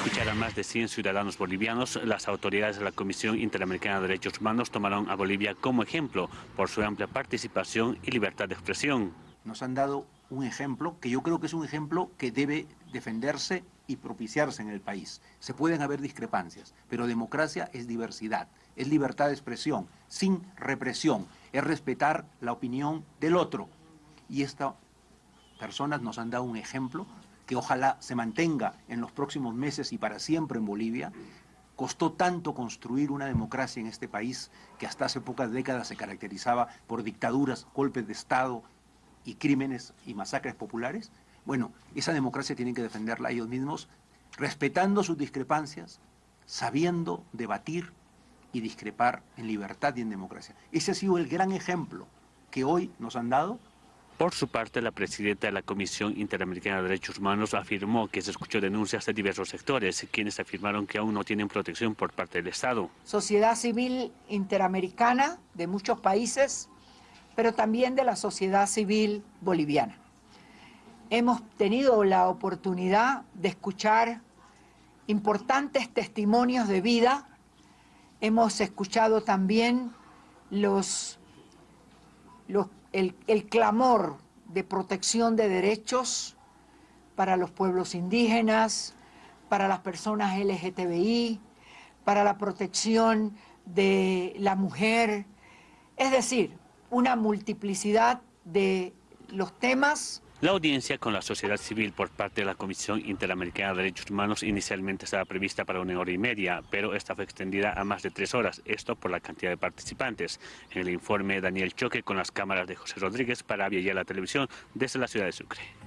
escuchar a más de 100 ciudadanos bolivianos, las autoridades de la Comisión Interamericana de Derechos Humanos tomaron a Bolivia como ejemplo por su amplia participación y libertad de expresión. Nos han dado un ejemplo que yo creo que es un ejemplo que debe defenderse y propiciarse en el país. Se pueden haber discrepancias, pero democracia es diversidad, es libertad de expresión, sin represión, es respetar la opinión del otro. Y estas personas nos han dado un ejemplo que ojalá se mantenga en los próximos meses y para siempre en Bolivia. Costó tanto construir una democracia en este país que hasta hace pocas décadas se caracterizaba por dictaduras, golpes de Estado y crímenes y masacres populares. Bueno, esa democracia tienen que defenderla ellos mismos, respetando sus discrepancias, sabiendo debatir y discrepar en libertad y en democracia. Ese ha sido el gran ejemplo que hoy nos han dado por su parte, la presidenta de la Comisión Interamericana de Derechos Humanos afirmó que se escuchó denuncias de diversos sectores, quienes afirmaron que aún no tienen protección por parte del Estado. Sociedad civil interamericana de muchos países, pero también de la sociedad civil boliviana. Hemos tenido la oportunidad de escuchar importantes testimonios de vida, hemos escuchado también los, los el, clamor de protección de derechos para los pueblos indígenas, para las personas LGTBI, para la protección de la mujer, es decir, una multiplicidad de los temas la audiencia con la sociedad civil por parte de la Comisión Interamericana de Derechos Humanos inicialmente estaba prevista para una hora y media, pero esta fue extendida a más de tres horas, esto por la cantidad de participantes. En el informe Daniel Choque con las cámaras de José Rodríguez para y la Televisión desde la ciudad de Sucre.